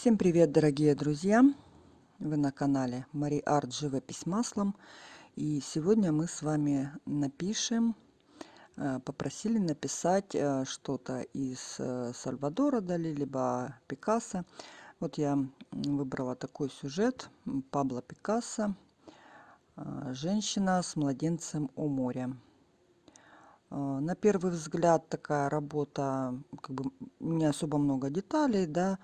Всем привет, дорогие друзья! Вы на канале Мари Арт Живопись маслом. И сегодня мы с вами напишем, э, попросили написать э, что-то из э, Сальвадора Дали, либо Пикассо. Вот я выбрала такой сюжет Пабло Пикассо «Женщина с младенцем у моря». На первый взгляд такая работа, как бы не особо много деталей, да,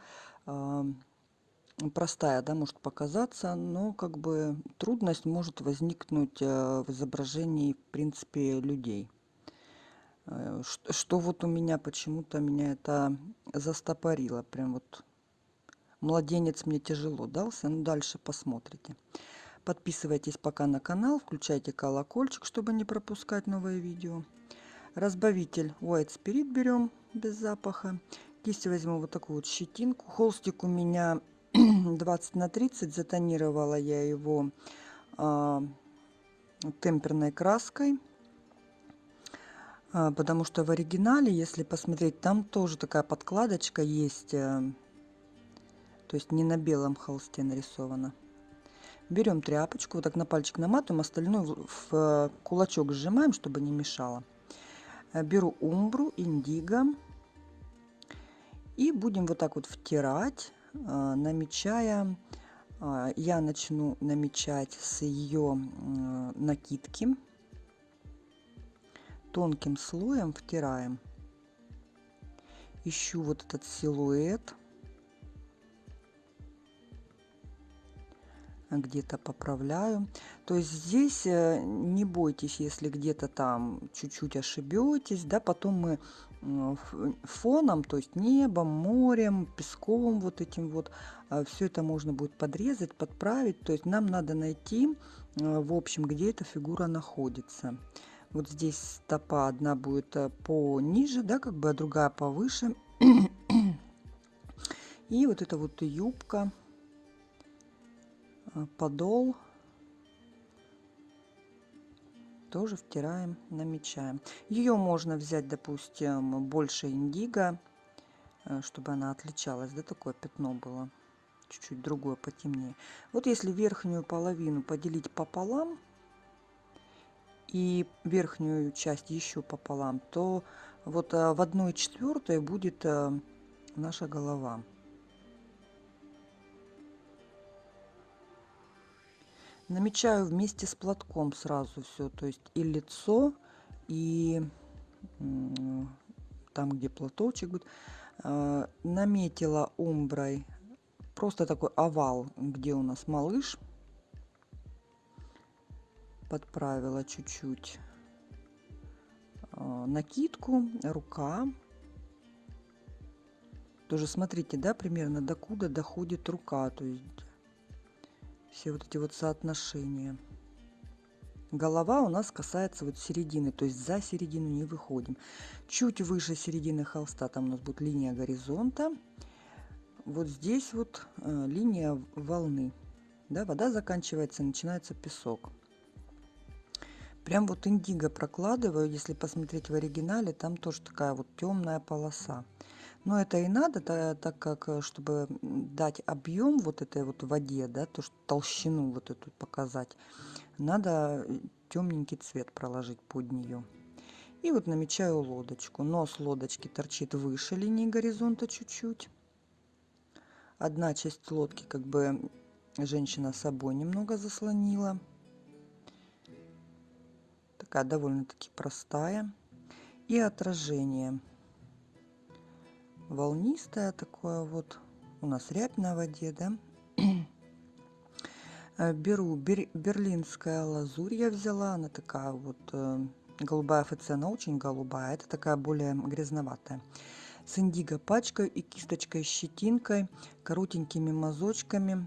простая, да, может показаться, но как бы трудность может возникнуть э, в изображении, в принципе, людей. Э, что, что вот у меня почему-то меня это застопорило. Прям вот младенец мне тяжело дался. Ну, дальше посмотрите. Подписывайтесь пока на канал, включайте колокольчик, чтобы не пропускать новые видео. Разбавитель White Spirit берем без запаха. Кисть возьму вот такую вот щетинку. Холстик у меня 20 на 30. Затонировала я его а, темперной краской. А, потому что в оригинале, если посмотреть, там тоже такая подкладочка есть. А, то есть не на белом холсте нарисовано. Берем тряпочку, вот так на пальчик наматываем, остальное в, в кулачок сжимаем, чтобы не мешало. Э, беру умбру, индиго и будем вот так вот втирать, а, намечая. А, я начну намечать с ее накидки. Тонким слоем втираем. Ищу вот этот силуэт. где-то поправляю. То есть здесь э, не бойтесь, если где-то там чуть-чуть ошибетесь, да, потом мы фоном, то есть небом, морем, песком, вот этим вот, а, все это можно будет подрезать, подправить. То есть нам надо найти, а, в общем, где эта фигура находится. Вот здесь стопа одна будет э, пониже, да, как бы, а другая повыше. И вот эта вот юбка, а, подол тоже втираем, намечаем. Ее можно взять, допустим, больше индиго, э, чтобы она отличалась, да, такое пятно было, чуть-чуть другое, потемнее. Вот если верхнюю половину поделить пополам и верхнюю часть еще пополам, то вот э, в одной четвертой будет э, наша голова. Намечаю вместе с платком сразу все то есть и лицо и там где платочек будет. А, наметила умброй просто такой овал где у нас малыш. Подправила чуть-чуть а, накидку рука. Тоже смотрите да примерно докуда доходит рука то есть все вот эти вот соотношения. Голова у нас касается вот середины, то есть за середину не выходим. Чуть выше середины холста там у нас будет линия горизонта. Вот здесь вот э, линия волны. Да, вода заканчивается, начинается песок. Прям вот индиго прокладываю, если посмотреть в оригинале, там тоже такая вот темная полоса. Но это и надо, так как, э, чтобы дать объем вот этой вот воде, да, то, что толщину вот эту показать, надо э, темненький цвет проложить под нее. И вот намечаю лодочку. Нос лодочки торчит выше линии горизонта чуть-чуть. Одна часть лодки как бы женщина собой немного заслонила. Такая довольно-таки простая. И отражение волнистое такое вот. У нас рябь на воде, да? Э, беру бер, берлинская лазурь я взяла. Она такая вот э, голубая ФЦ, очень голубая. Это такая более грязноватая. С индиго пачкой и кисточкой щетинкой, коротенькими мазочками.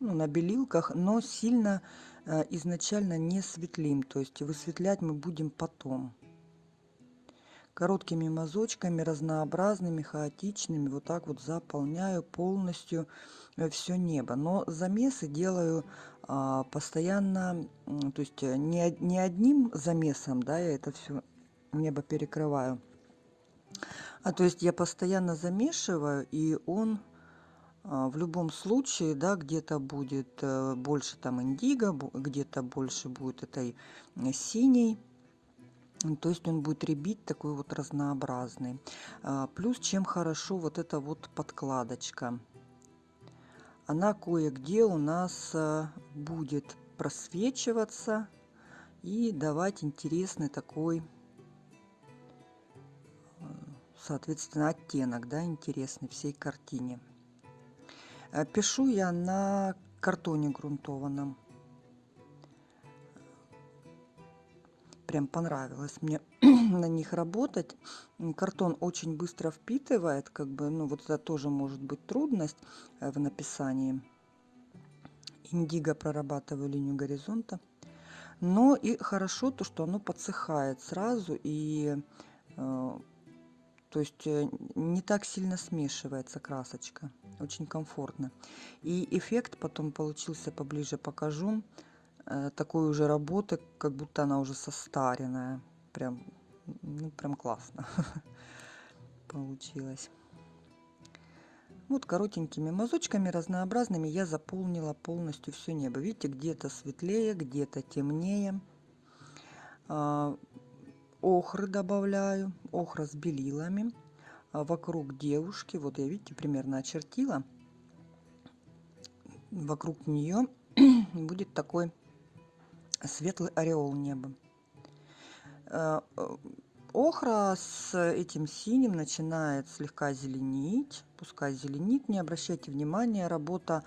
Ну, на белилках, но сильно э, изначально не светлим. То есть высветлять мы будем потом короткими мазочками, разнообразными, хаотичными, вот так вот заполняю полностью э, все небо. Но замесы делаю а, постоянно, то есть э, не, не одним замесом, да, я это все небо перекрываю. А то есть я постоянно замешиваю, и он А, в любом случае, да, где-то будет э, больше там индиго, где-то больше будет этой синей. То есть он будет ребить такой вот разнообразный. А, плюс чем хорошо вот эта вот подкладочка. Она кое-где у нас э, будет просвечиваться и давать интересный такой соответственно оттенок да интересный всей картине пишу я на картоне грунтованном. Прям понравилось мне на них работать. Картон очень быстро впитывает, как бы, ну вот это тоже может быть трудность э, в написании. Индиго прорабатываю линию горизонта. Но и хорошо то, что оно подсыхает сразу и э, то есть э, не так сильно смешивается красочка очень комфортно и эффект потом получился поближе покажу такой уже работы как будто она уже состаренная. Прям ну, прям классно получилось. Вот коротенькими мазочками разнообразными я заполнила полностью все небо. Видите где-то светлее где-то темнее. А, охры добавляю охра с белилами. А вокруг девушки вот я видите примерно очертила вокруг нее будет такой светлый ореол неба а, охра с этим синим начинает слегка зеленить пускай зеленит не обращайте внимания работа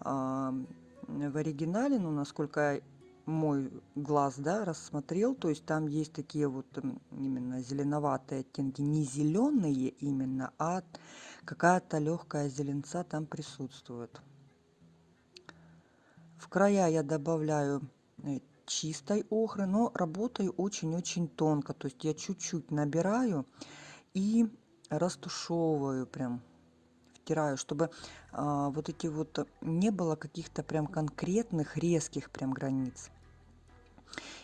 а, в оригинале ну насколько мой глаз да, рассмотрел, то есть там есть такие вот именно зеленоватые оттенки, не зеленые именно, а какая-то легкая зеленца там присутствует. В края я добавляю э, чистой охры, но работаю очень-очень тонко, то есть я чуть-чуть набираю и растушевываю прям втираю, чтобы а, вот эти вот не было каких-то прям конкретных резких прям границ.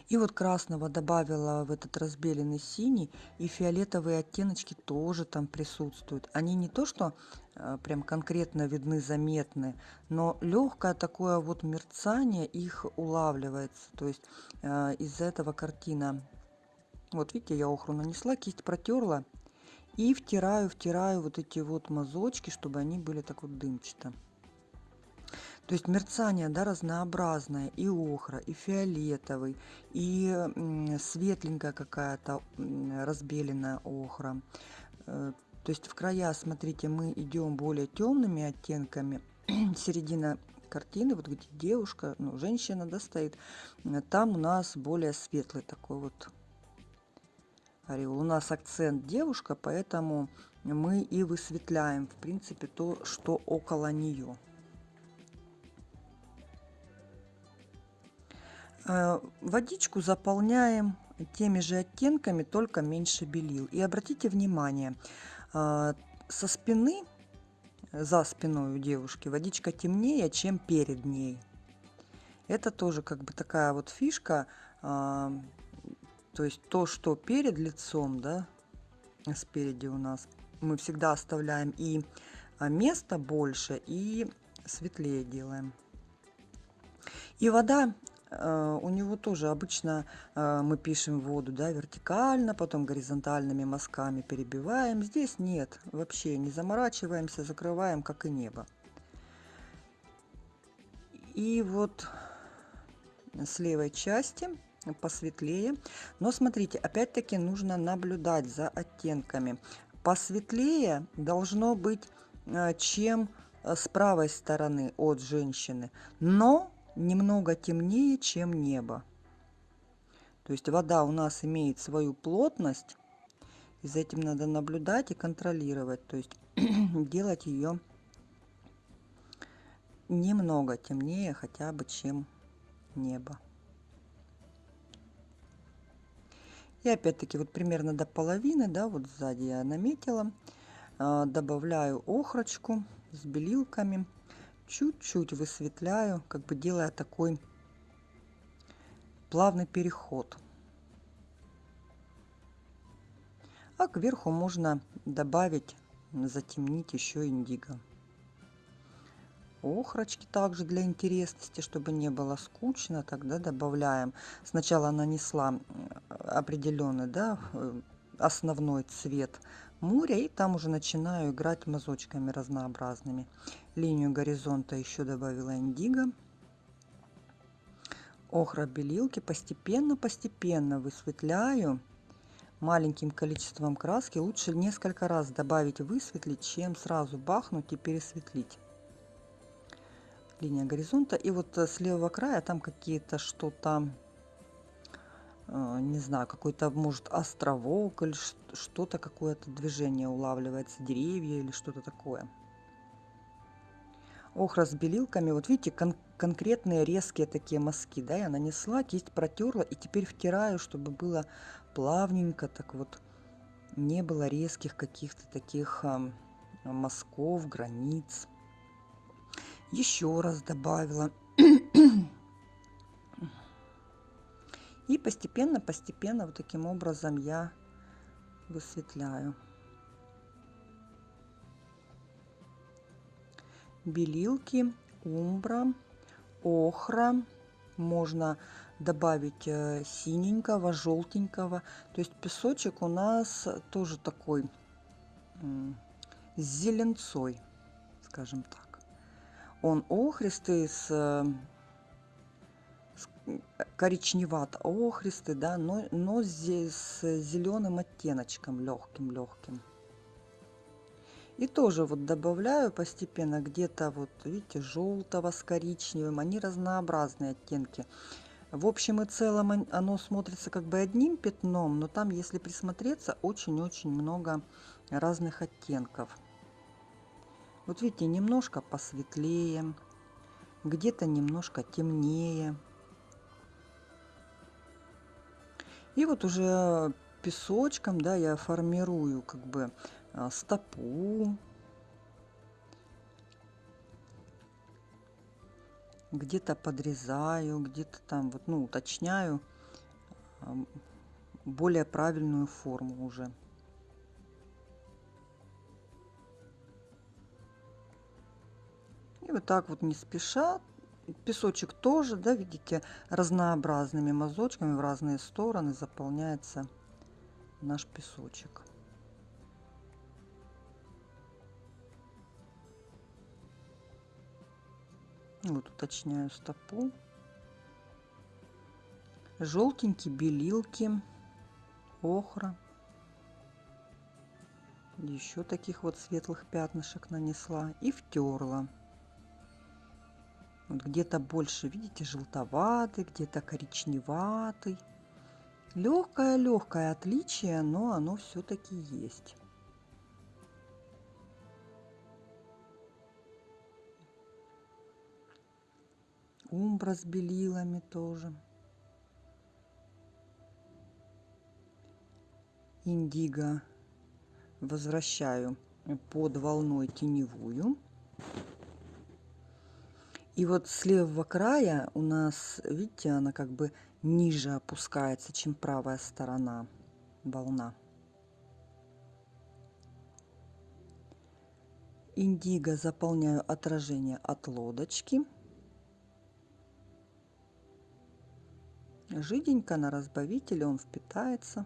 И вот красного добавила в этот разбеленный синий, и фиолетовые оттеночки тоже там присутствуют. Они не то, что э, прям конкретно видны, заметны, но легкое такое вот мерцание их улавливается. То есть э, из-за этого картина... Вот видите, я охру нанесла, кисть протерла и втираю, втираю вот эти вот мазочки, чтобы они были так вот дымчато. То есть мерцание да, разнообразное, и охра, и фиолетовый, и светленькая какая-то разбеленная охра. Э, то есть в края, смотрите, мы идем более темными оттенками. Середина картины, вот где девушка, ну, женщина, да, э, там у нас более светлый такой вот ореол. У нас акцент девушка, поэтому мы и высветляем, в принципе, то, что около нее. Водичку заполняем теми же оттенками, только меньше белил. И обратите внимание, э, со спины, за спиной у девушки водичка темнее, чем перед ней. Это тоже как бы такая вот фишка, э, то есть то, что перед лицом, да, спереди у нас, мы всегда оставляем и место больше, и светлее делаем. И вода Э, у него тоже обычно э, мы пишем воду да, вертикально, потом горизонтальными мазками перебиваем. Здесь нет, вообще не заморачиваемся, закрываем, как и небо. И вот с левой части посветлее. Но смотрите, опять-таки нужно наблюдать за оттенками. Посветлее должно быть, э, чем с правой стороны от женщины. Но немного темнее, чем небо. То есть вода у нас имеет свою плотность, и за этим надо наблюдать и контролировать, то есть делать ее немного темнее хотя бы, чем небо. И опять-таки вот примерно до половины, да, вот сзади я наметила, а, добавляю охрочку с белилками чуть-чуть высветляю, как бы делая такой плавный переход. А кверху можно добавить, затемнить еще индиго. охрочки также для интересности, чтобы не было скучно, тогда добавляем. Сначала нанесла определенный, да, э, основной цвет моря и там уже начинаю играть мазочками разнообразными. Линию горизонта еще добавила индиго. Охра белилки постепенно-постепенно высветляю маленьким количеством краски. Лучше несколько раз добавить высветлить, чем сразу бахнуть и пересветлить линия горизонта. И вот э, с левого края там какие-то что-то, не знаю, какой-то, может, островок или что-то, какое-то движение улавливается, деревья или что-то такое. Охра с белилками, вот видите, кон конкретные резкие такие мазки, да, я нанесла, кисть протерла и теперь втираю, чтобы было плавненько, так вот, не было резких каких-то таких э, мазков, границ еще раз добавила. И постепенно, постепенно вот таким образом я высветляю. Белилки, умбра, охра. Можно добавить э, синенького, желтенького. То есть песочек у нас тоже такой с зеленцой, скажем так. Он охристый с, с коричневато-охристый, да, но, но здесь с зеленым оттеночком, легким-легким. И тоже вот добавляю постепенно где-то вот, видите, желтого с коричневым. Они разнообразные оттенки. В общем и целом оно смотрится как бы одним пятном, но там, если присмотреться, очень-очень много разных оттенков. Вот видите, немножко посветлее, где-то немножко темнее. И вот уже песочком, да, я формирую как бы а, стопу. Где-то подрезаю, где-то там вот, ну, уточняю а, более правильную форму уже. И вот так вот не спеша. Песочек тоже, да, видите, разнообразными мазочками в разные стороны заполняется наш песочек. Вот уточняю стопу. Желтенькие белилки, охра. Еще таких вот светлых пятнышек нанесла и втерла. Вот где-то больше, видите, желтоватый, где-то коричневатый. Легкое-легкое отличие, но оно все-таки есть. Умбра с белилами тоже. Индиго возвращаю под волной теневую. И вот с левого края у нас, видите, она как бы ниже опускается, чем правая сторона волна. Индиго заполняю отражение от лодочки. Жиденько на разбавителе он впитается.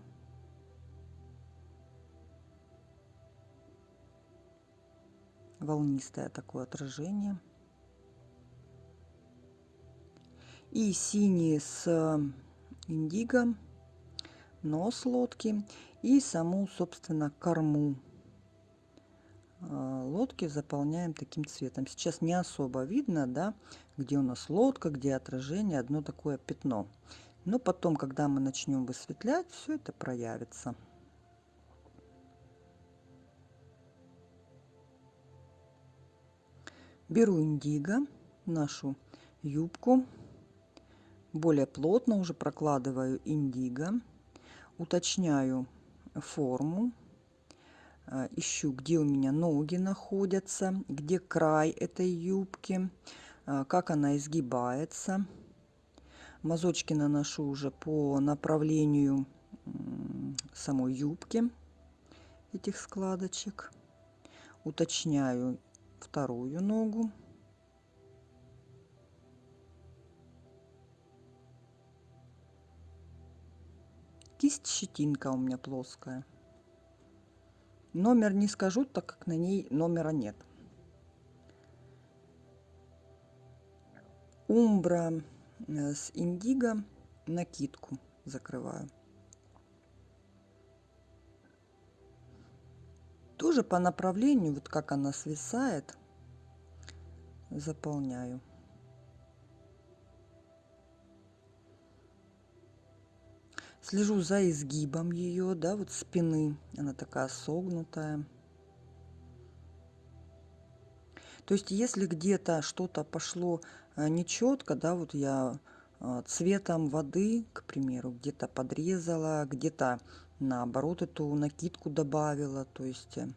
Волнистое такое отражение. И синий с э, индиго, нос лодки и саму, собственно, корму э, лодки заполняем таким цветом. Сейчас не особо видно, да, где у нас лодка, где отражение, одно такое пятно. Но потом, когда мы начнем высветлять, все это проявится. Беру индиго, нашу юбку, более плотно уже прокладываю индиго, уточняю форму, э, ищу, где у меня ноги находятся, где край этой юбки, э, как она изгибается. Мазочки наношу уже по направлению самой юбки этих складочек. Уточняю вторую ногу. Кисть щетинка у меня плоская. Номер не скажу, так как на ней номера нет. Умбра э, с индиго накидку закрываю. Тоже по направлению, вот как она свисает, заполняю. Слежу за изгибом ее, да, вот спины. Она такая согнутая. То есть, если где-то что-то пошло э, нечетко, да, вот я э, цветом воды, к примеру, где-то подрезала, где-то наоборот эту накидку добавила, то есть э,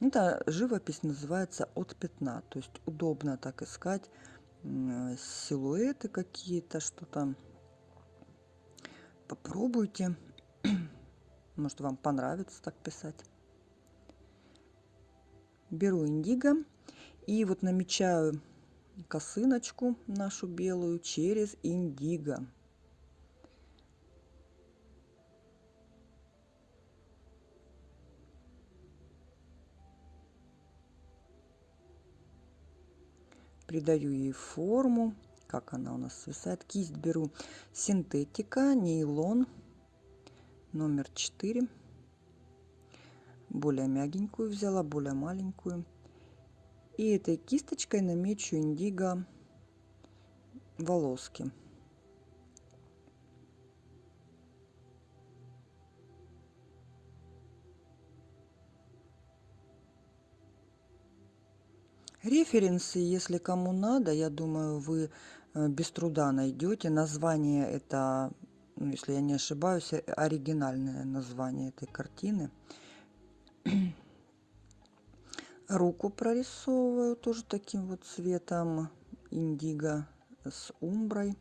это живопись называется от пятна, то есть удобно так искать силуэты какие-то, что-то попробуйте. Может, вам понравится так писать. Беру индиго и вот намечаю косыночку нашу белую через индиго. Придаю ей форму как она у нас свисает. Кисть беру синтетика, нейлон, номер 4. Более мягенькую взяла, более маленькую. И этой кисточкой намечу индиго волоски. Референсы, если кому надо, я думаю, вы без труда найдете. Название это, ну, если я не ошибаюсь, э, оригинальное название этой картины. Руку прорисовываю тоже таким вот цветом индиго с умброй.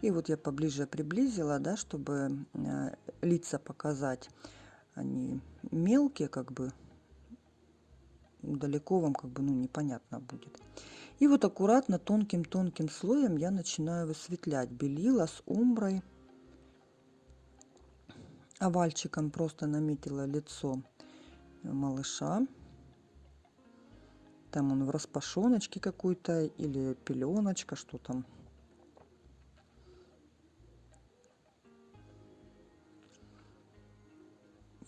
И вот я поближе приблизила, да, чтобы э, лица показать. Они мелкие, как бы далеко вам как бы ну непонятно будет. И вот аккуратно тонким-тонким слоем я начинаю высветлять белила с умброй. Овальчиком просто наметила лицо малыша. Там он в распашоночке какой-то или пеленочка, что там.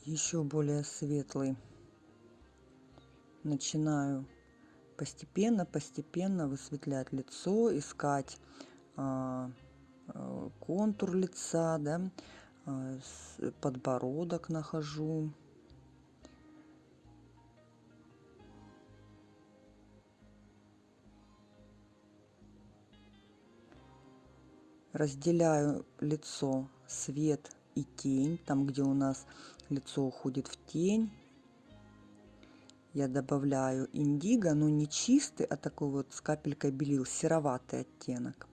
Еще более светлый. Начинаю постепенно, постепенно высветлять лицо, искать а, а, контур лица, да, а, подбородок нахожу. Разделяю лицо, свет и тень, там, где у нас лицо уходит в тень, я добавляю индиго, но не чистый, а такой вот с капелькой белил, сероватый оттенок.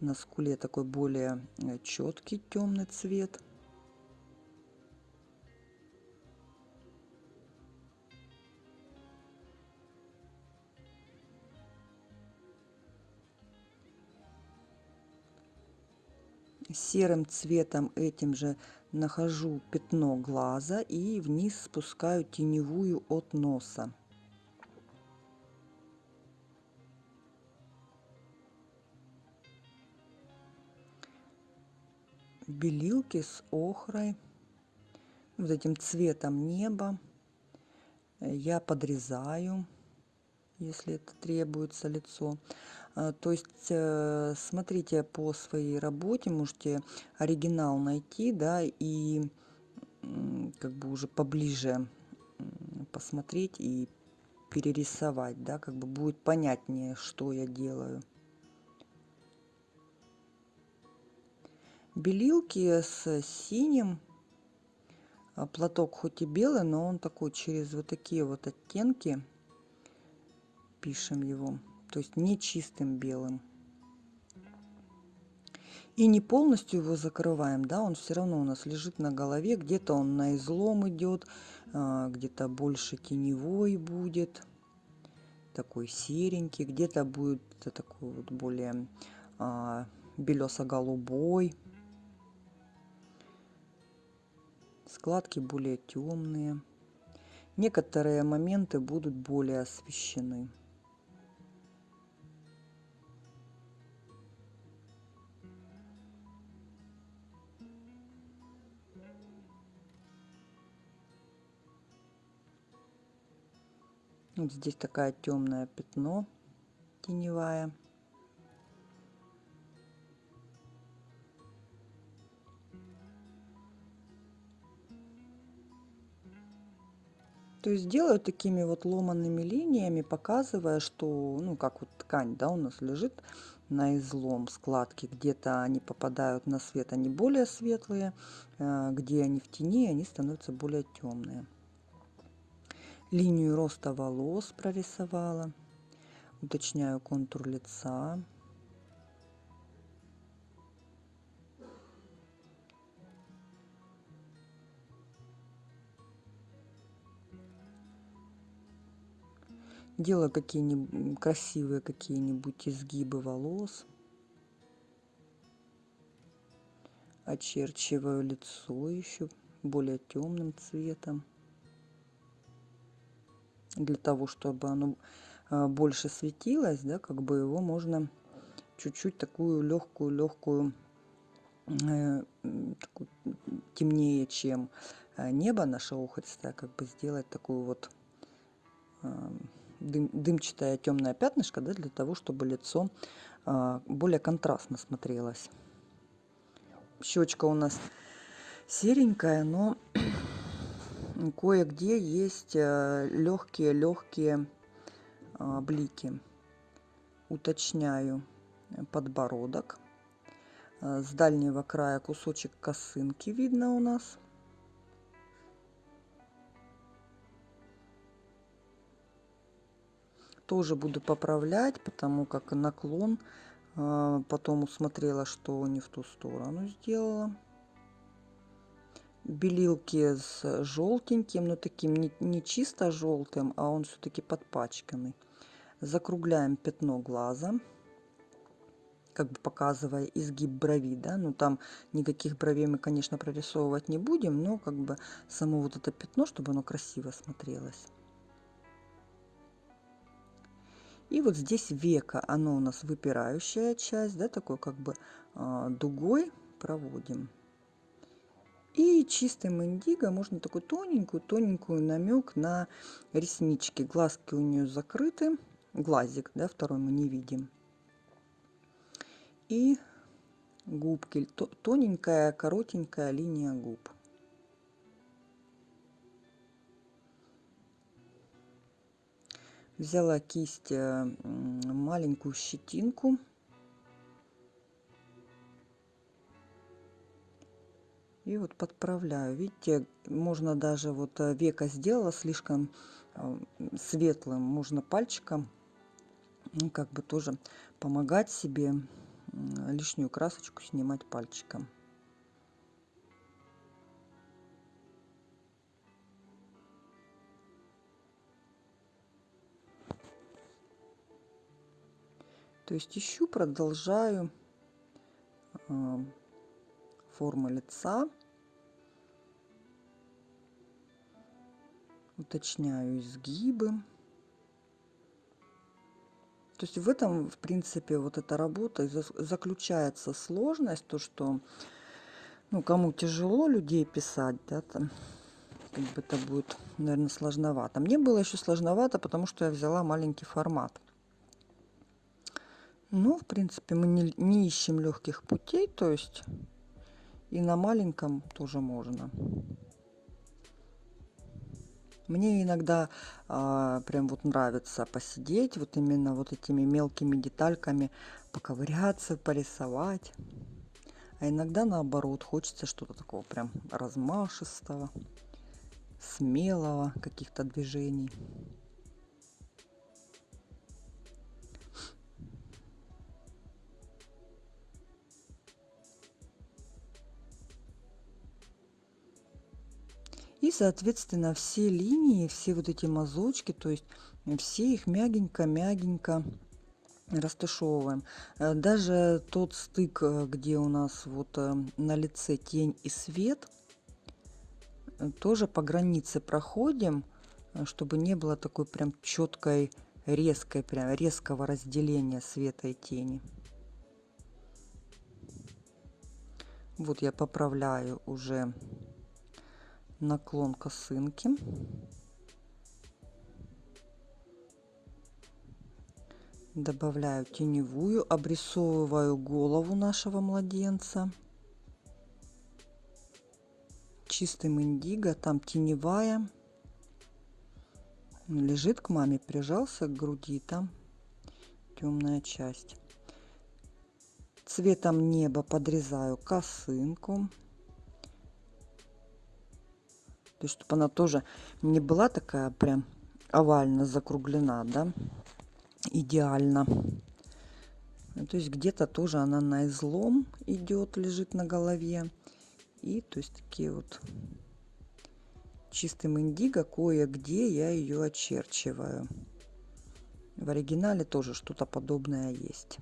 На скуле такой более э, четкий темный цвет. Серым цветом этим же нахожу пятно глаза и вниз спускаю теневую от носа. Белилки с охрой, вот этим цветом неба я подрезаю, если это требуется лицо. А, то есть э, смотрите по своей работе, можете оригинал найти, да, и как бы уже поближе посмотреть и перерисовать, да, как бы будет понятнее, что я делаю. Белилки с синим, а, платок хоть и белый, но он такой через вот такие вот оттенки, пишем его то есть не чистым белым. И не полностью его закрываем, да, он все равно у нас лежит на голове, где-то он на излом идет, а, где-то больше теневой будет, такой серенький, где-то будет такой вот более а, белесо-голубой. Складки более темные. Некоторые моменты будут более освещены. Вот здесь такая темное пятно теневая. То есть делаю такими вот ломанными линиями, показывая, что, ну, как вот ткань, да, у нас лежит на излом складки, где-то они попадают на свет, они более светлые, э, где они в тени, они становятся более темные линию роста волос прорисовала. Уточняю контур лица. Делаю какие-нибудь красивые какие-нибудь изгибы волос. Очерчиваю лицо еще более темным цветом для того, чтобы оно а, больше светилось, да, как бы его можно чуть-чуть такую легкую, легкую, э, темнее, чем а, небо наше охристое, как бы сделать такую вот э, дым, дымчатое темное пятнышко, да, для того, чтобы лицо э, более контрастно смотрелось. Щечка у нас серенькая, но кое-где есть легкие-легкие э, э, блики. Уточняю подбородок. Э, с дальнего края кусочек косынки видно у нас. Тоже буду поправлять, потому как наклон потом усмотрела, что не в ту сторону сделала белилки с желтеньким, но таким не, не чисто желтым, а он все-таки подпачканный. Закругляем пятно глаза, как бы показывая изгиб брови, да, ну там никаких бровей мы, конечно, прорисовывать не будем, но как бы само вот это пятно, чтобы оно красиво смотрелось. И вот здесь века, оно у нас выпирающая часть, да, такой как бы э, дугой проводим. И чистым индиго можно такую тоненькую-тоненькую намек на реснички. Глазки у нее закрыты. Глазик, да, второй мы не видим. И губки. Тоненькая, коротенькая линия губ. Взяла кисть, э, маленькую щетинку и вот подправляю. Видите можно даже вот э, века сделала слишком э, светлым. Можно пальчиком ну, как бы тоже помогать себе лишнюю красочку снимать пальчиком. То есть ищу продолжаю э, формы лица уточняю изгибы. То есть в этом, в принципе, вот эта работа заключается сложность, то, что ну, кому тяжело людей писать, да, там, как бы это будет, наверное, сложновато. Мне было еще сложновато, потому что я взяла маленький формат. Ну, в принципе, мы не, не ищем легких путей, то есть и на маленьком тоже можно. Мне иногда а, прям вот нравится посидеть вот именно вот этими мелкими детальками, поковыряться, порисовать. А иногда наоборот, хочется что-то такого прям размашистого, смелого, каких-то движений. И, соответственно, все линии, все вот эти мазочки, то есть все их мягенько-мягенько растушевываем. Э, даже тот стык, э, где у нас вот э, на лице тень и свет, тоже по границе проходим, чтобы не было такой прям четкой, резкой, прям резкого разделения света и тени. Вот я поправляю уже наклон косынки. Добавляю теневую, обрисовываю голову нашего младенца. Чистым индиго, там теневая. Лежит к маме, прижался к груди, там темная часть. Цветом неба подрезаю косынку. То есть, чтобы она тоже не была такая прям овально закруглена, да, идеально. Ну, то есть где-то тоже она на излом идет, лежит на голове. И то есть такие вот чистым индиго кое-где я ее очерчиваю. В оригинале тоже что-то подобное есть.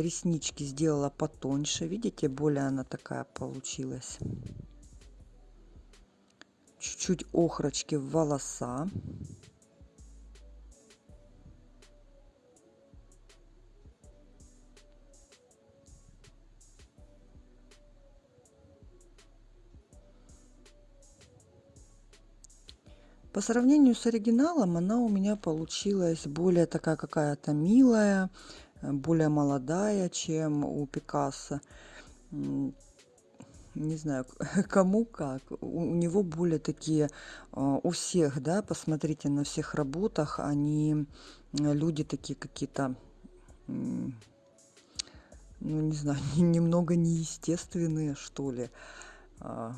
Реснички сделала потоньше. Видите более она такая получилась. Чуть-чуть охрочки в волоса. По сравнению с оригиналом она у меня получилась более такая какая-то милая, более молодая, чем у Пикассо. Не знаю, кому как. У него более такие, а, у всех, да, посмотрите на всех работах, они, люди такие какие-то, ну, не знаю, немного неестественные, что ли. А,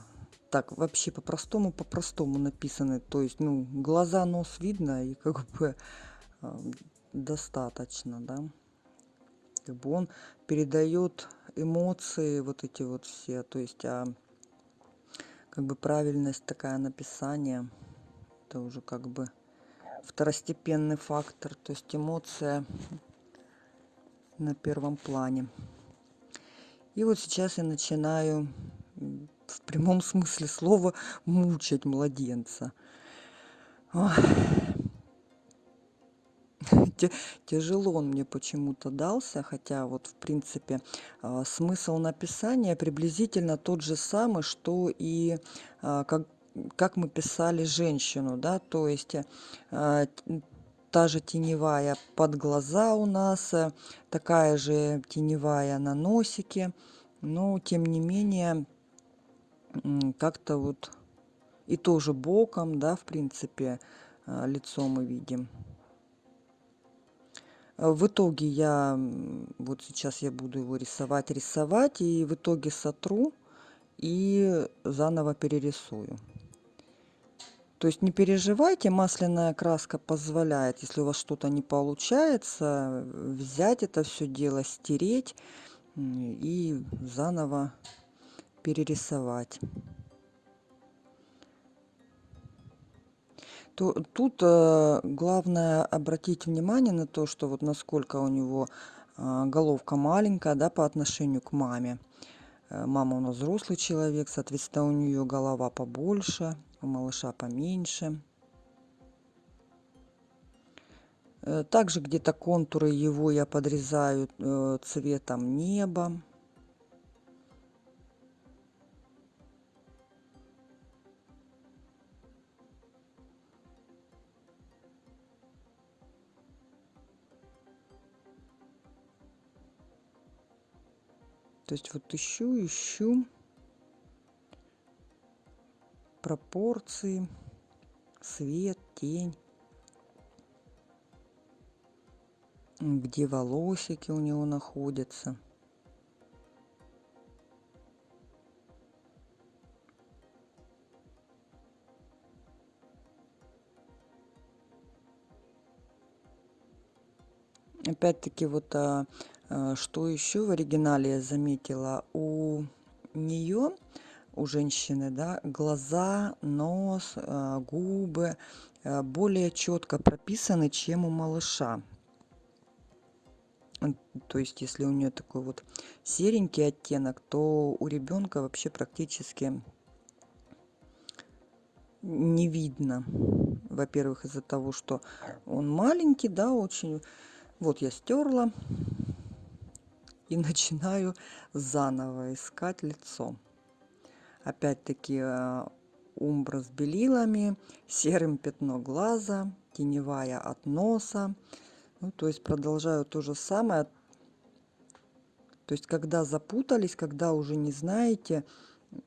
так, вообще по-простому, по-простому написаны. То есть, ну, глаза, нос видно, и как бы а, достаточно, да как бы он передает эмоции вот эти вот все. То есть а как бы правильность такая написания это уже как бы второстепенный фактор. То есть эмоция на первом плане. И вот сейчас я начинаю в прямом смысле слова мучать младенца. Ой тяжело он мне почему-то дался, хотя вот в принципе а, смысл написания приблизительно тот же самый, что и а, как, как мы писали женщину, да, то есть а, та же теневая под глаза у нас, э, такая же теневая на носике, но тем не менее как-то вот и тоже боком, да, в принципе, лицо мы видим. В итоге я, вот сейчас я буду его рисовать, рисовать, и в итоге сотру и заново перерисую. То есть не переживайте, масляная краска позволяет, если у вас что-то не получается, взять это все дело, стереть и заново перерисовать. То тут э, главное обратить внимание на то, что вот насколько у него э, головка маленькая, да, по отношению к маме. Э, мама у нас взрослый человек, соответственно, у нее голова побольше, у малыша поменьше. Также где-то контуры его я подрезаю цветом неба. То есть вот ищу, ищу. Пропорции, свет, тень, где волосики у него находятся. Опять-таки вот а, что еще в оригинале я заметила? У нее, у женщины, да, глаза, нос, э, губы, э, более четко прописаны, чем у малыша. То есть, если у нее такой вот серенький оттенок, то у ребенка вообще практически не видно. Во-первых, из-за того, что он маленький, да, очень. Вот я стерла и начинаю заново искать лицо. Опять-таки э, умбра с белилами, серым пятно глаза, теневая от носа. Ну, то есть продолжаю то же самое. То есть, когда запутались, когда уже не знаете,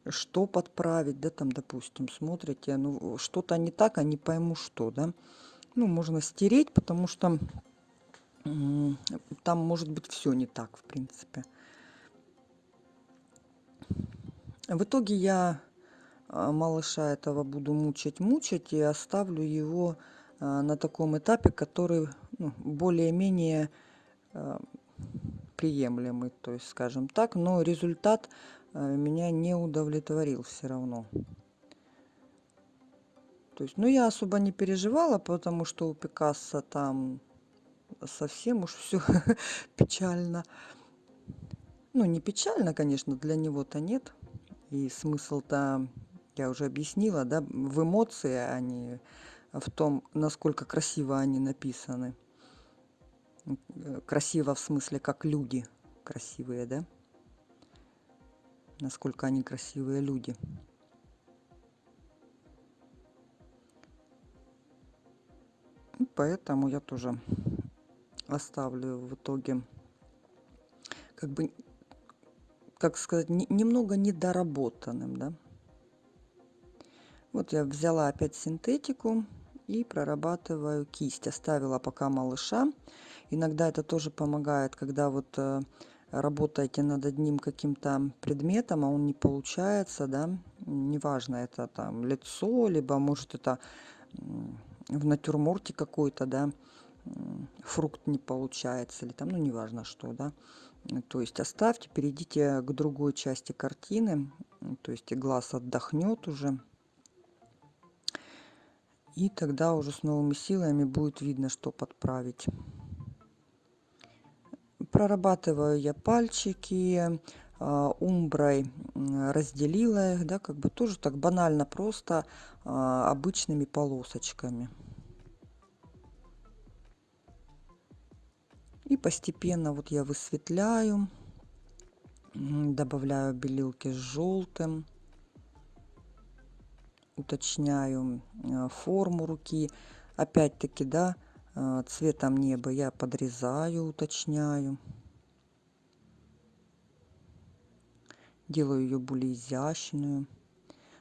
что подправить, да, там, допустим, смотрите, ну, что-то не так, а не пойму что, да. Ну, можно стереть, потому что там может быть все не так, в принципе. В итоге я а, малыша этого буду мучить и оставлю его а, на таком этапе, который ну, более-менее а, приемлемый, то есть, скажем так, но результат меня не удовлетворил все равно. То есть, ну, я особо не переживала, потому что у Пикассо там совсем уж все печально. Ну, не печально, конечно, для него-то нет. И смысл-то, я уже объяснила, да, в эмоции, а не в том, насколько красиво они написаны. Красиво в смысле, как люди красивые, да? Насколько они красивые люди. поэтому я тоже оставлю в итоге. Как бы как сказать не, немного недоработанным да. Вот я взяла опять синтетику и прорабатываю кисть. Оставила пока малыша. Иногда это тоже помогает когда вот э, работаете над одним каким-то предметом а он не получается да. Неважно это там лицо либо может это в натюрморте какой-то да фрукт не получается или там, ну, неважно что, да. То есть оставьте, перейдите к другой части картины, то есть и глаз отдохнет уже. И тогда уже с новыми силами будет видно, что подправить. Прорабатываю я пальчики, а, умброй разделила их, да, как бы тоже так банально, просто а, обычными полосочками. И постепенно вот я высветляю, добавляю белилки с желтым, уточняю э, форму руки. Опять-таки, да, э, цветом неба я подрезаю, уточняю. Делаю ее более изящную.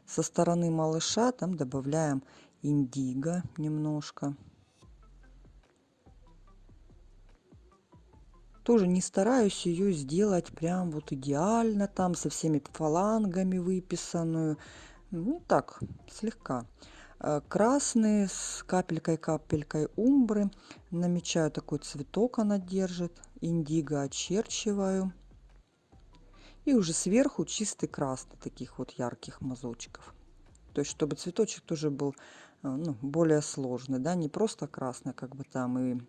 Со стороны малыша там добавляем индиго немножко. Тоже не стараюсь ее сделать прям вот идеально там со всеми фалангами выписанную. Ну так слегка. Э, красный с капелькой капелькой умбры. Намечаю такой цветок она держит. Индиго очерчиваю. И уже сверху чистый красный таких вот ярких мазочков. То есть чтобы цветочек тоже был ну, более сложный да не просто красный как бы там и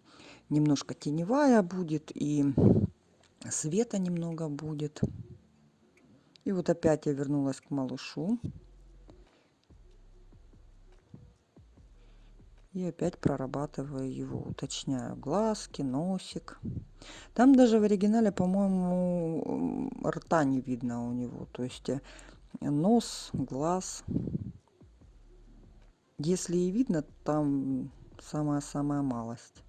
немножко теневая будет и света немного будет. И вот опять я вернулась к малышу. И опять прорабатываю его, уточняю глазки, носик. Там даже в оригинале, по-моему, рта не видно у него. То есть э, нос, глаз. Если и видно, там самая-самая малость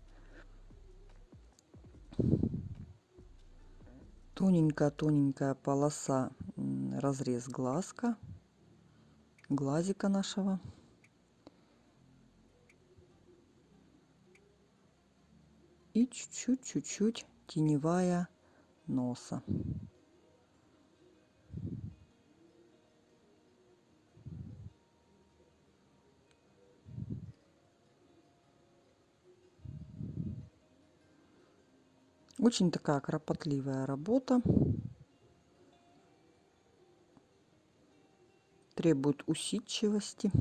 тоненькая-тоненькая полоса, разрез глазка, глазика нашего. И чуть-чуть-чуть-чуть теневая носа. Очень такая кропотливая работа. Требует усидчивости.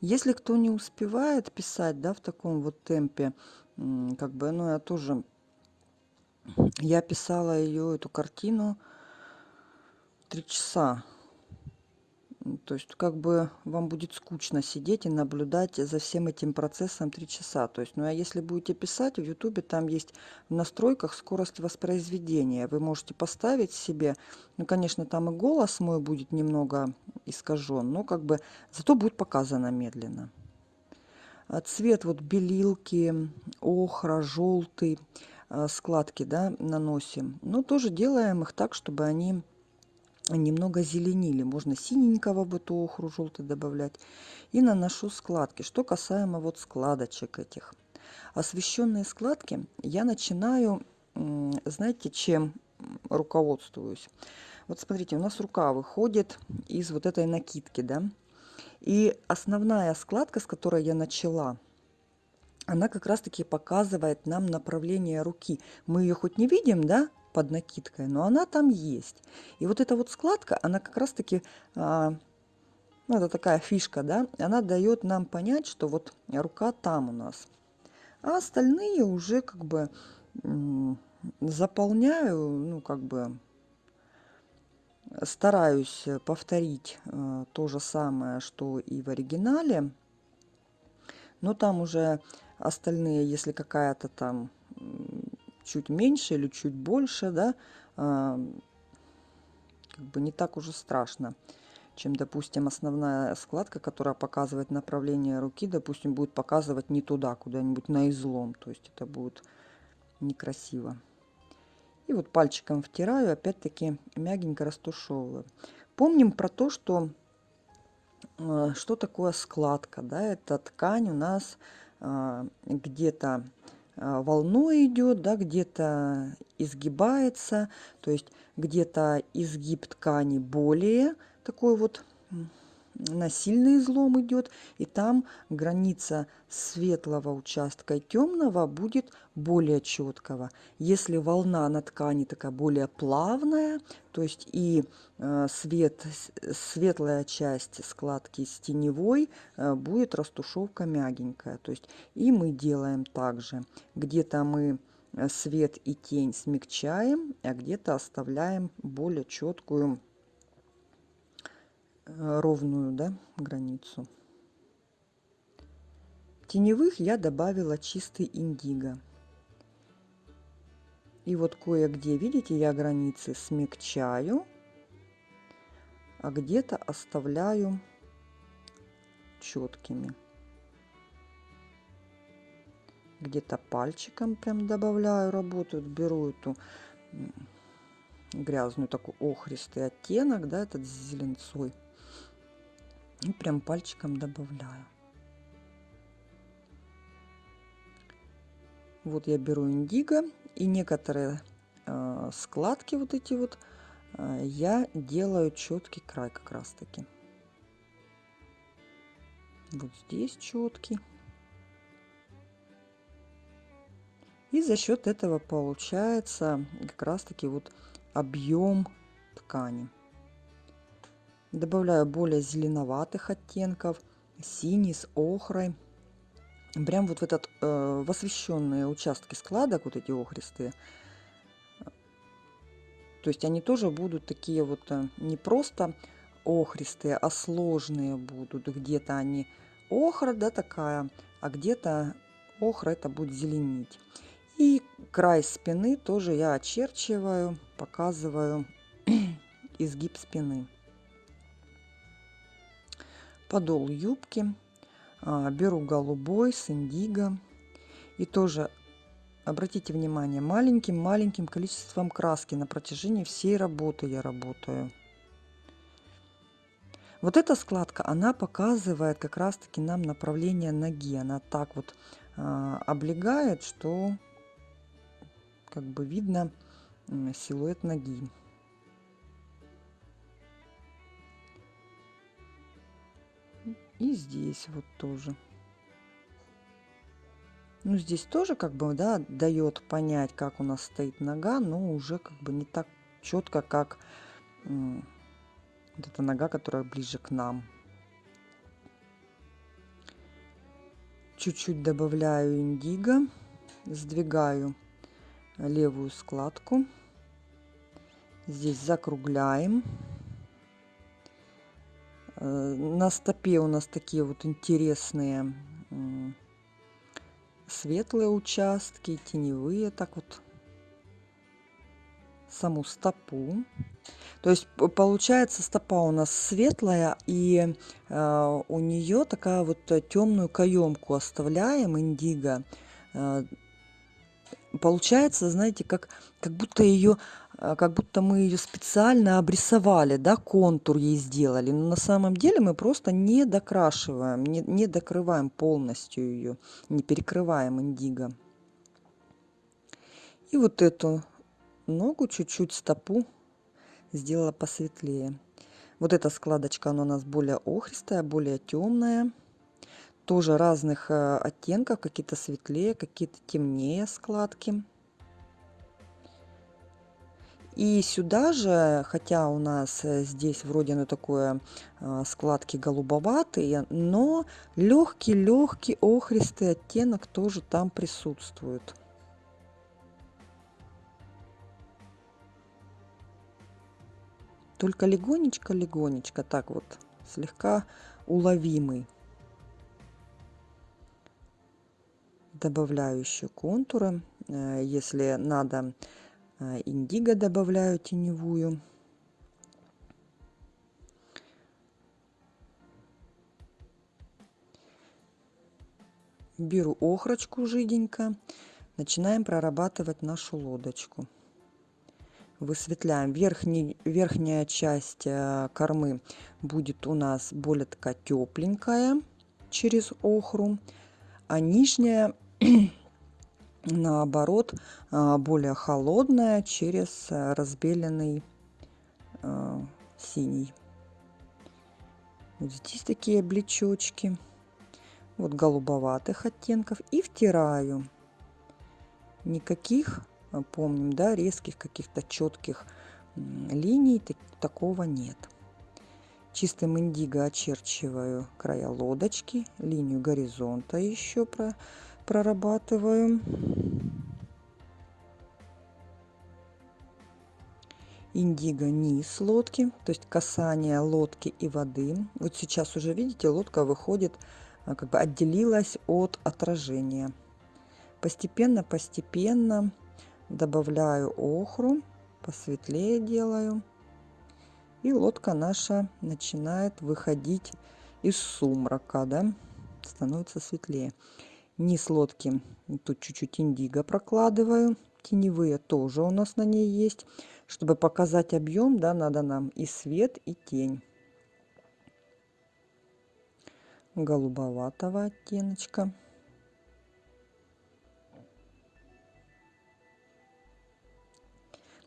Если кто не успевает писать, да, в таком вот темпе, как бы, ну, я тоже, я писала ее, эту картину, три часа то есть как бы вам будет скучно сидеть и наблюдать за всем этим процессом три часа. То есть, ну а если будете писать, в Ютубе там есть в настройках скорость воспроизведения. Вы можете поставить себе, ну, конечно, там и голос мой будет немного искажен, но как бы зато будет показано медленно. А цвет вот белилки, охра, желтый, а, складки, да, наносим. Но тоже делаем их так, чтобы они немного зеленили. Можно синенького бы то охру желтый добавлять. И наношу складки. Что касаемо вот складочек этих. Освещенные складки я начинаю, знаете, чем руководствуюсь. Вот смотрите, у нас рука выходит из вот этой накидки, да. И основная складка, с которой я начала, она как раз-таки показывает нам направление руки. Мы ее хоть не видим, да, под накидкой, но она там есть. И вот эта вот складка, она как раз-таки, а, ну, это такая фишка, да, она дает нам понять, что вот рука там у нас. А остальные уже как бы заполняю, ну, как бы стараюсь повторить э, то же самое, что и в оригинале. Но там уже остальные, если какая-то там чуть меньше или чуть больше, да, как бы не так уже страшно, чем, допустим, основная складка, которая показывает направление руки, допустим, будет показывать не туда, куда-нибудь на излом, то есть это будет некрасиво. И вот пальчиком втираю, опять-таки мягенько растушевываю. Помним про то, что а, что такое складка, да, это ткань у нас а, где-то волной идет, да, где-то изгибается, то есть где-то изгиб ткани более такой вот на сильный излом идет, и там граница светлого участка и темного будет более четкого. Если волна на ткани такая более плавная, то есть и э, свет, светлая часть складки с теневой э, будет растушевка мягенькая. То есть и мы делаем также. Где-то мы э, свет и тень смягчаем, а где-то оставляем более четкую ровную да, границу. Теневых я добавила чистый индиго. И вот кое-где, видите, я границы смягчаю, а где-то оставляю четкими. Где-то пальчиком прям добавляю, работаю, беру эту грязную такой охристый оттенок, да, этот с зеленцой и прям пальчиком добавляю. Вот я беру индиго и некоторые э, складки вот эти вот э, я делаю четкий край как раз таки. Вот здесь четкий. И за счет этого получается как раз таки вот объем ткани. Добавляю более зеленоватых оттенков, синий с охрой. Прям вот в этот, э, в освещенные участки складок, вот эти охристые, то есть они тоже будут такие вот э, не просто охристые, а сложные будут. Где-то они охра, да, такая, а где-то охра это будет зеленить. И край спины тоже я очерчиваю, показываю изгиб спины подол юбки, а, беру голубой с индиго и тоже обратите внимание маленьким-маленьким количеством краски на протяжении всей работы я работаю. Вот эта складка, она показывает как раз-таки нам направление ноги. Она так вот э, облегает, что как бы видно силуэт ноги. И здесь вот тоже. Ну, здесь тоже как бы, да, дает понять, как у нас стоит нога, но уже как бы не так четко, как вот эта нога, которая ближе к нам. чуть-чуть добавляю индиго, сдвигаю левую складку. Здесь закругляем. Э, на стопе у нас такие вот интересные светлые участки, теневые, так вот саму стопу. То есть получается стопа у нас светлая, и э, у нее такая вот темную каемку оставляем, индиго. Э, получается, знаете, как, как будто ее как будто мы ее специально обрисовали, да, контур ей сделали. Но на самом деле мы просто не докрашиваем, не, не докрываем полностью ее, не перекрываем индиго. И вот эту ногу, чуть-чуть стопу сделала посветлее. Вот эта складочка, она у нас более охристая, более темная. Тоже разных э, оттенков, какие-то светлее, какие-то темнее складки. И сюда же, хотя у нас э, здесь вроде ну такое э, складки голубоватые, но легкий-легкий охристый оттенок тоже там присутствует. Только легонечко-легонечко, так вот, слегка уловимый. Добавляю еще контуры. Э, если надо, индиго добавляю теневую. Беру охрочку жиденько. Начинаем прорабатывать нашу лодочку высветляем. Верхний, верхняя часть э, кормы будет у нас более такая тепленькая через охру, а нижняя наоборот э, более холодная через разбеленный э, синий. Вот здесь такие облечочки, вот голубоватых оттенков и втираю. Никаких Э, помним, да, резких каких-то четких линий так, такого нет. Чистым индиго очерчиваю края лодочки, линию горизонта еще про, прорабатываю. Индиго низ лодки, то есть касание лодки и воды. Вот сейчас уже видите, лодка выходит, э, как бы отделилась от отражения. Постепенно, постепенно добавляю охру, посветлее делаю. И лодка наша начинает выходить из сумрака, да, становится светлее. Низ лодки тут чуть-чуть индиго прокладываю. Теневые тоже у нас на ней есть. Чтобы показать объем, да, надо нам и свет, и тень. Голубоватого оттеночка.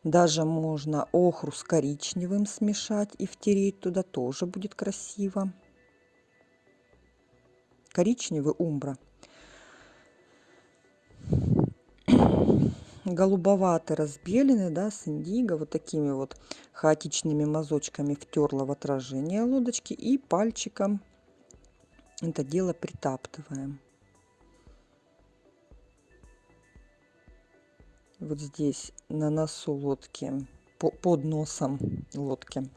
Даже можно охру с коричневым смешать и втереть туда, тоже будет красиво. Коричневый умбра. Голубоватый разбеленный, да, с индиго, вот такими вот хаотичными мазочками втерла в отражение лодочки и пальчиком это дело притаптываем. вот здесь на носу лодки, по, под носом лодки,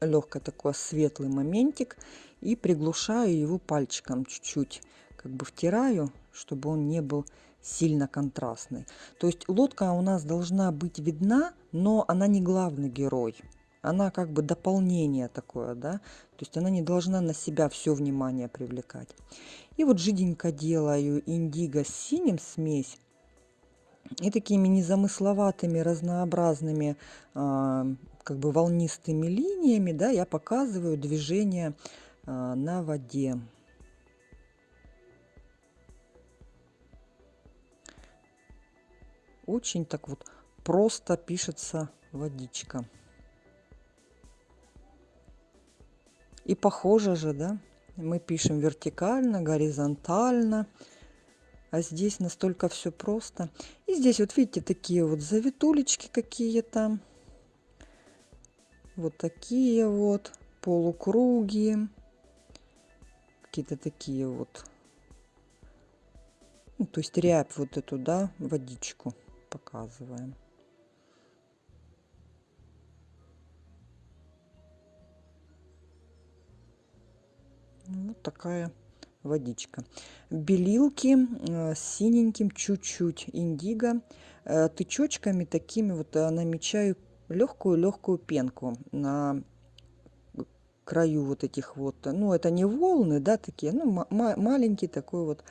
легкий такой светлый моментик и приглушаю его пальчиком чуть-чуть, как бы втираю, чтобы он не был сильно контрастный. То есть лодка у нас должна быть видна, но она не главный герой. Она как бы дополнение такое, да, то есть она не должна на себя все внимание привлекать. И вот жиденько делаю индиго с синим смесь и такими незамысловатыми, разнообразными, а, как бы волнистыми линиями, да, я показываю движение а, на воде. Очень так вот просто пишется водичка. И похоже же, да, мы пишем вертикально, горизонтально, а здесь настолько все просто. И здесь вот видите такие вот завитулечки какие-то. Вот такие вот полукруги. Какие-то такие вот Ну, то есть рябь вот эту, да, водичку показываем. Вот такая водичка. Белилки э, с синеньким чуть-чуть индиго. Э, тычочками такими вот э, намечаю легкую-легкую пенку на краю вот этих вот, ну это не волны, да, такие, ну маленький такой вот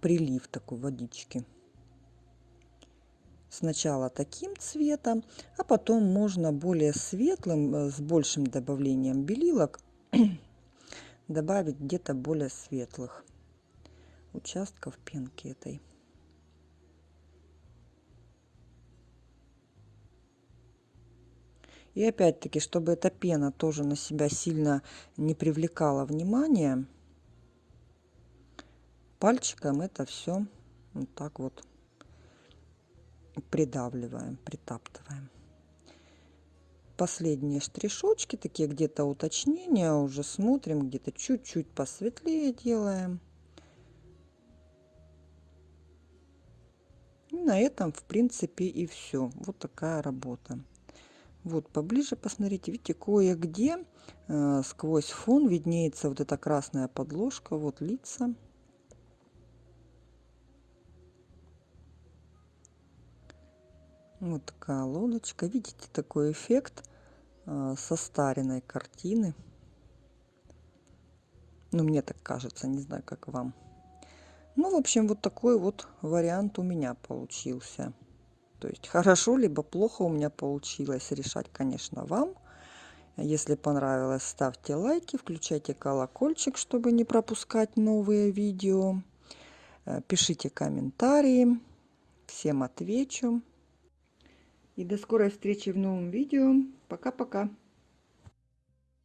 прилив такой водички. Сначала таким цветом, а потом можно более светлым, с большим добавлением белилок добавить где-то более светлых участков пенки этой. И опять-таки, чтобы эта пена тоже на себя сильно не привлекала внимание, пальчиком это все вот так вот придавливаем, притаптываем последние штришочки, такие где-то уточнения, уже смотрим, где-то чуть-чуть посветлее делаем. И на этом, в принципе, и все. Вот такая работа. Вот поближе посмотрите, видите, кое-где э, сквозь фон виднеется вот эта красная подложка, вот лица. Вот такая лодочка. Видите такой эффект э, состаренной картины. Ну, мне так кажется, не знаю, как вам. Ну, в общем, вот такой вот вариант у меня получился. То есть хорошо либо плохо у меня получилось решать, конечно, вам. Если понравилось, ставьте лайки, включайте колокольчик, чтобы не пропускать новые видео. Э, пишите комментарии. Всем отвечу. И до скорой встречи в новом видео. Пока-пока.